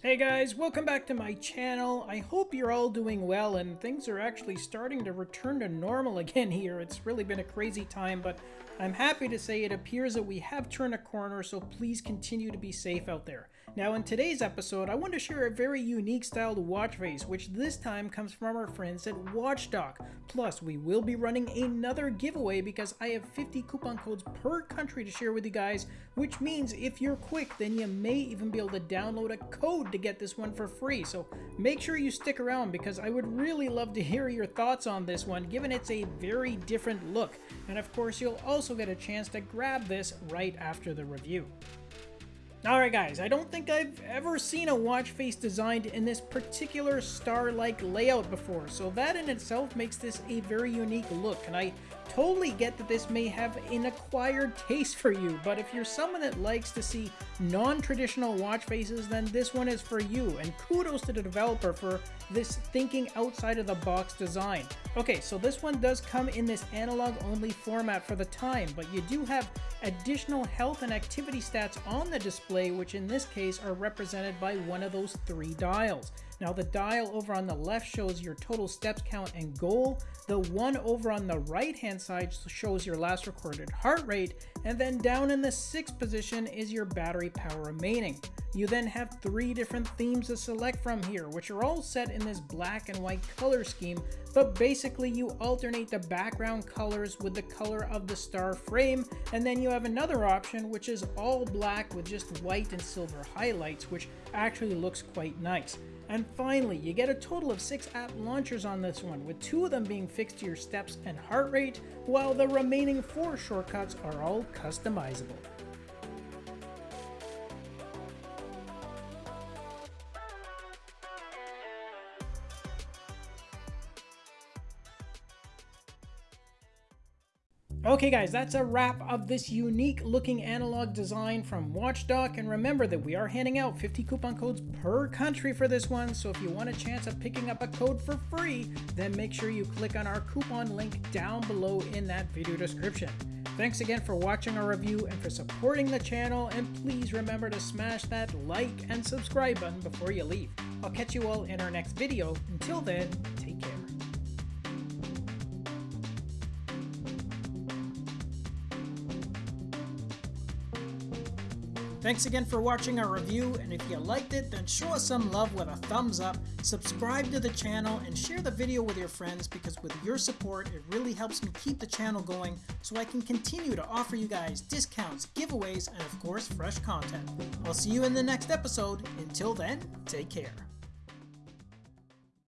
Hey guys, welcome back to my channel. I hope you're all doing well and things are actually starting to return to normal again here. It's really been a crazy time, but I'm happy to say it appears that we have turned a corner, so please continue to be safe out there. Now in today's episode, I want to share a very unique styled watch face, which this time comes from our friends at WatchDock. Plus, we will be running another giveaway because I have 50 coupon codes per country to share with you guys, which means if you're quick, then you may even be able to download a code to get this one for free. So make sure you stick around because I would really love to hear your thoughts on this one, given it's a very different look. And of course, you'll also get a chance to grab this right after the review. Alright guys, I don't think I've ever seen a watch face designed in this particular star-like layout before, so that in itself makes this a very unique look, and I totally get that this may have an acquired taste for you, but if you're someone that likes to see non-traditional watch faces, then this one is for you, and kudos to the developer for this thinking outside of the box design. Okay, so this one does come in this analog only format for the time, but you do have additional health and activity stats on the display, which in this case are represented by one of those three dials. Now the dial over on the left shows your total steps count and goal. The one over on the right hand side shows your last recorded heart rate. And then down in the sixth position is your battery power remaining. You then have three different themes to select from here, which are all set in this black and white color scheme, but basically you alternate the background colors with the color of the star frame, and then you have another option which is all black with just white and silver highlights, which actually looks quite nice. And finally, you get a total of 6 app launchers on this one, with 2 of them being fixed to your steps and heart rate, while the remaining 4 shortcuts are all customizable. Okay guys, that's a wrap of this unique looking analog design from WatchDock, and remember that we are handing out 50 coupon codes per country for this one, so if you want a chance of picking up a code for free, then make sure you click on our coupon link down below in that video description. Thanks again for watching our review and for supporting the channel, and please remember to smash that like and subscribe button before you leave. I'll catch you all in our next video. Until then, Thanks again for watching our review, and if you liked it, then show us some love with a thumbs up, subscribe to the channel, and share the video with your friends because with your support, it really helps me keep the channel going so I can continue to offer you guys discounts, giveaways, and of course, fresh content. I'll see you in the next episode. Until then, take care.